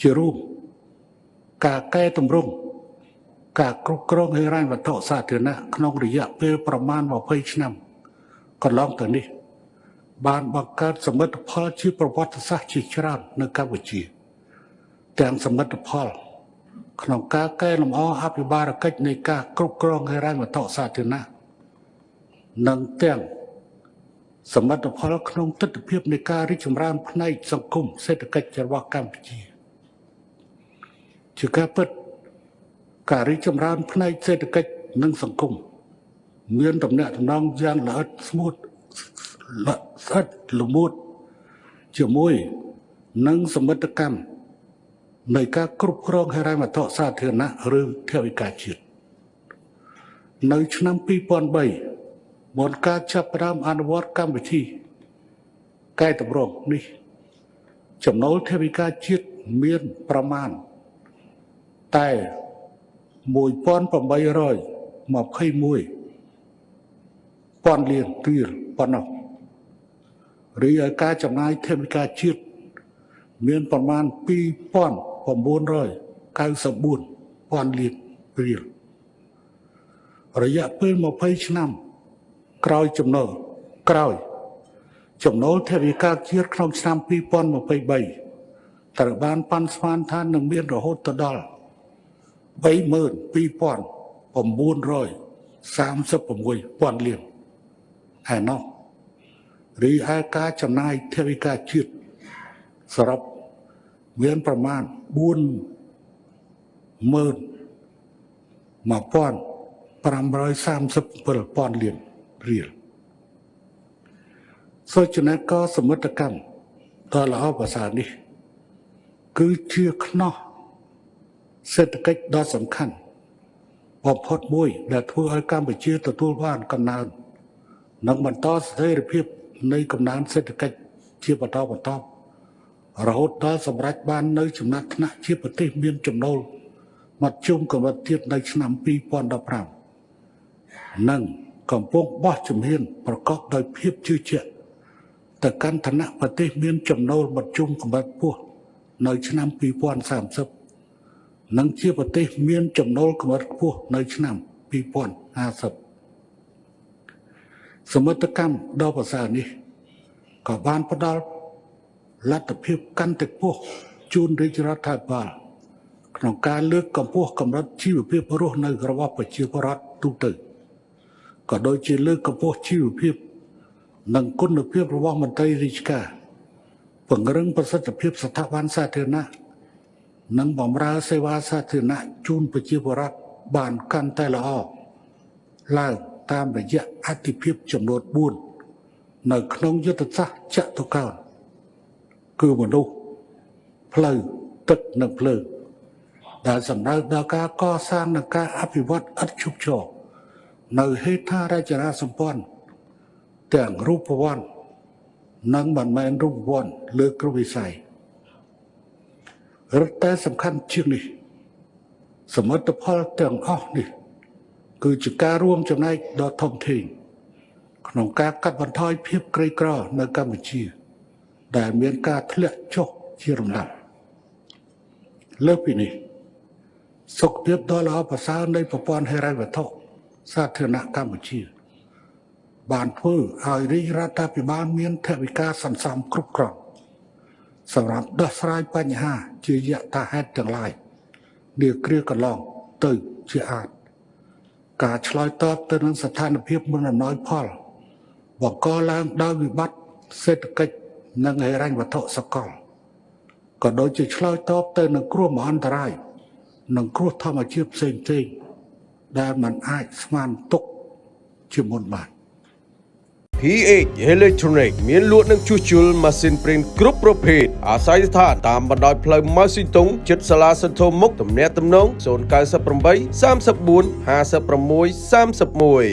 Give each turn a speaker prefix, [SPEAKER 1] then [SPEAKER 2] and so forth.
[SPEAKER 1] ជារួមការកែតម្រង់ការគ្រប់គ្រងហិរញ្ញវត្ថុសាធារណៈក្នុងរយៈពេលប្រមាណ20ឆ្នាំកន្លងទៅនេះ បានបង្កើតសមិទ្ធផលជាប្រវត្តិសាស្ត្រជាច្រើននៅកម្ពុជា ទាំងសមិទ្ធផល ក្នុងការកែលម្អអភិបាលកិច្ចនៃការគ្រប់គ្រងហិរញ្ញវត្ថុសាធារណៈនិងទាំងសមិទ្ធផលក្នុងទស្សនវិជ្ជានៃការរីកចម្រើនផ្នែកសង្គមសេដ្ឋកិច្ចរបស់កម្ពុជា ជាការពិតការរីកចម្រើនផ្នែកសេដ្ឋកិច្ចនិងសង្គមមានតំណែងតំណងយ៉ាងល្អិតស្ងួតល្អិតស្អិតល្មួតជាមួយនឹងសមិទ្ធកម្មនៃការគ្រប់គ្រងហិរញ្ញវត្ថុសាធារណៈឬថវិកាជាតិនៅឆ្នាំ2003មុនការចាប់ផ្ដើមអនុវត្តកម្មវិធីកែតម្រង់នេះ ចំណូលថវិកាជាតិមានប្រមាណ តែ1821ពាន់លានរៀលប៉ុណ្ណោះរីឯការចំណាយថវិកាជាតិមានប្រមាណ2994ពាន់លានរៀលរយៈពេល20ឆ្នាំ ក្រោយចំណូលក្រោយ ចំណូលថវិកាជាតិក្នុងឆ្នាំ2023ត្រូវបានប៉ាន់ស្មានថានឹងមានរហូតដល់ 32936ពាន់លានឯណោះរីឯការចំណាយថវិកាជាតិសរុបមានប្រមាណ41537ពាន់លានរៀលសូចនាក៏សមិទ្ធកម្មដ៏ល្អប្រសើរនេះ គឺជាខ្នោះ សេដ្ឋកិច្ចដ៏សំខាន់បំផុតមួយ ដែលធ្វើឲ្យកម្ពុជាទទួលបានកំណើននិងបន្តស្ថិរភាពនៃកំណើនសេដ្ឋកិច្ចជាបន្តបន្ទាប់រហូតដល់សម្រេចបាននៅចំណាត់ថ្នាក់ជាប្រទេសមានចំណូលមធ្យមកម្រិតទៀតនៅឆ្នាំ2015និងកំពុងបោះជំហានប្រកបដោយភាពជឿជាក់ទៅកាន់ឋានៈប្រទេសមានចំណូលមធ្យមកម្រិតខ្ពស់នៅឆ្នាំ2030 និងជាប្រទេសមានចំណូលកម្រិតខ្ពស់នៅឆ្នាំ2050សមិទ្ធកម្មដ៏ប្រសើរនេះក៏បានផ្ដល់លទ្ធភាពកាន់តែខ្ពស់ជូនរាជរដ្ឋាភិបាលក្នុងការលើកកម្ពស់កម្រិតជីវភាពរស់នៅរបស់ប្រជាពលរដ្ឋទូទៅក៏ដូចជាលើកកម្ពស់ជីវភាព និងគុណភាពរបស់មន្ត្រីរាជការពង្រឹងប្រសិទ្ធភាពស្ថាប័នសាធារណៈ និងបម្រើសេវាសាធារណៈជូនប្រជាពលរដ្ឋបានកាន់តែល្អឡើងតាមរយៈអធិភាពចំនួន4នៅក្នុងយុទ្ធសាស្ត្រចតុកោណគឺមនុស្សផ្លូវទឹកនិងភ្លើងដែលសម្ដៅដល់ការកសាងនិងការអភិវឌ្ឍឥតឈប់ឈរនៅហេដ្ឋារចនាសម្ព័ន្ធទាំងរូបវន្តនិងមិនមែនរូបវន្តលើគ្រប់វិស័យ រឹតតែសំខាន់ជាងនេះ សមិទ្ធផលទាំងអស់នេះ គឺជាការរួមចំណែកដ៏ធំធេងក្នុងការកាត់បន្ថយភាពក្រីក្រនៅកម្ពុជា ដែលមានការធ្លាក់ចុះជារំដាប់លើសពីនេះសុខភាពដ៏ល្អប្រសើរនៃប្រព័ន្ធហិរញ្ញវត្ថុសាធារណៈកម្ពុជា បានធ្វើឲ្យរាជរដ្ឋាភិបាលមានថវិកាសន្សំគ្រប់គ្រាន់ សម្រាប់ដោះស្រាយបញ្ហា ជាយថាហេតុទាំងឡាយនាគ្រាកន្លងទៅជាអាចការឆ្លើយតបទៅនឹងស្ថានភាពមិនអំណោយផលបង្កឡើងដោយវិបត្តិសេដ្ឋកិច្ចនិងហិរញ្ញវត្ថុសកលក៏ដូចជាឆ្លើយតបទៅនឹងគ្រោះមហន្តរាយនិងគ្រោះធម្មជាតិផ្សេងៗដែលมันអាចស្មានទុកជាមុនបាន
[SPEAKER 2] PH Electronic មានលក់និងជួសជុលម៉ាស៊ីនព្រីនគ្រប់ប្រភេទអាស្រ័យស្ថានតាមបណ្ដោយផ្លូវម៉ៅស៊ីតុងជិតសាលាសន្ធមុខទំនាក់ទំនង098 34 56 31